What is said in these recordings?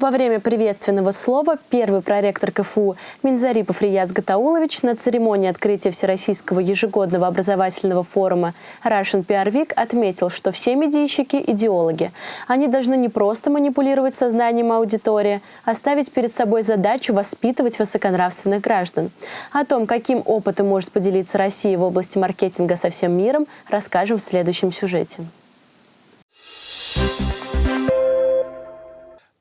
Во время приветственного слова первый проректор КФУ Минзарипов Рияз Гатаулович на церемонии открытия Всероссийского ежегодного образовательного форума Russian PR Week отметил, что все медийщики – идеологи. Они должны не просто манипулировать сознанием аудитории, а ставить перед собой задачу воспитывать высоконравственных граждан. О том, каким опытом может поделиться Россия в области маркетинга со всем миром, расскажем в следующем сюжете.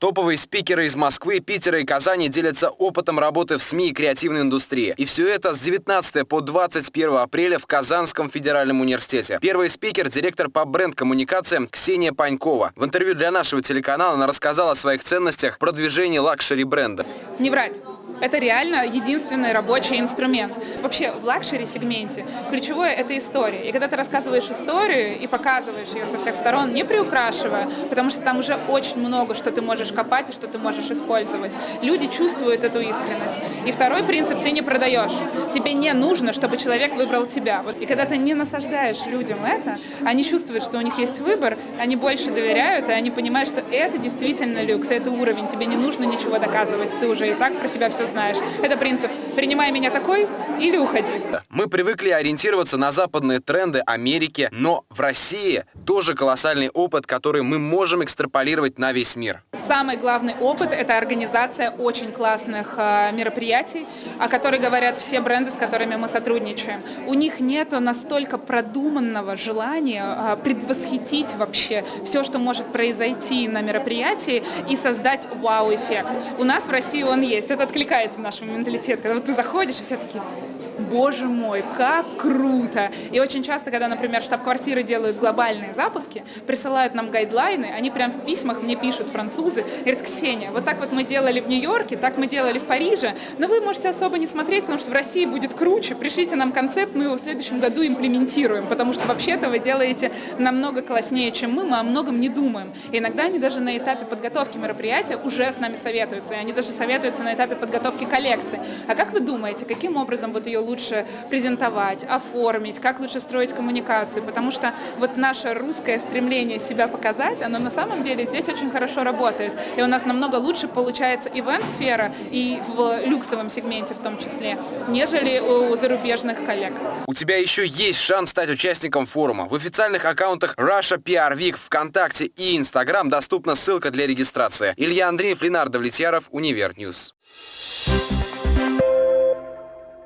Топовые спикеры из Москвы, Питера и Казани делятся опытом работы в СМИ и креативной индустрии. И все это с 19 по 21 апреля в Казанском федеральном университете. Первый спикер – директор по бренд-коммуникациям Ксения Панькова. В интервью для нашего телеканала она рассказала о своих ценностях продвижения luxury бренда. Не врать. Это реально единственный рабочий инструмент. Вообще в luxury-сегменте ключевое – это история. И когда ты рассказываешь историю и показываешь ее со всех сторон, не приукрашивая, потому что там уже очень много, что ты можешь копать и что ты можешь использовать, люди чувствуют эту искренность. И второй принцип – ты не продаешь. Тебе не нужно, чтобы человек выбрал тебя. И когда ты не насаждаешь людям это, они чувствуют, что у них есть выбор, они больше доверяют, и они понимают, что это действительно люкс, это уровень, тебе не нужно ничего доказывать, ты уже и так про себя все знаешь. Это принцип «принимай меня такой или уходи». Мы привыкли ориентироваться на западные тренды Америки, но в России тоже колоссальный опыт, который мы можем экстраполировать на весь мир. Самый главный опыт – это организация очень классных э, мероприятий, о которых говорят все бренды, с которыми мы сотрудничаем. У них нет настолько продуманного желания э, предвосхитить вообще все, что может произойти на мероприятии и создать вау-эффект. У нас в России он есть. Это откликается откликается наш менталитет, когда вот ты заходишь, и все такие, боже мой, как круто. И очень часто, когда, например, штаб-квартиры делают глобальные запуски, присылают нам гайдлайны, они прям в письмах мне пишут французы, говорят, Ксения, вот так вот мы делали в Нью-Йорке, так мы делали в Париже, но вы можете особо не смотреть, потому что в России будет круче, пришлите нам концепт, мы его в следующем году имплементируем, потому что вообще-то вы делаете намного класснее, чем мы, мы о многом не думаем. И иногда они даже на этапе подготовки мероприятия уже с нами советуются, и они даже советуются на этапе подготовки коллекции. А как вы думаете, каким образом вот ее лучше презентовать, оформить, как лучше строить коммуникации, потому что вот наше русское стремление себя показать, оно на самом деле здесь очень хорошо работает. И у нас намного лучше получается ивент-сфера и в люксовом сегменте в том числе, нежели у зарубежных коллег. У тебя еще есть шанс стать участником форума. В официальных аккаунтах Russia PR Week ВКонтакте и Инстаграм доступна ссылка для регистрации. Илья Андреев, Ленардо Влетьяров, Univer News. Thank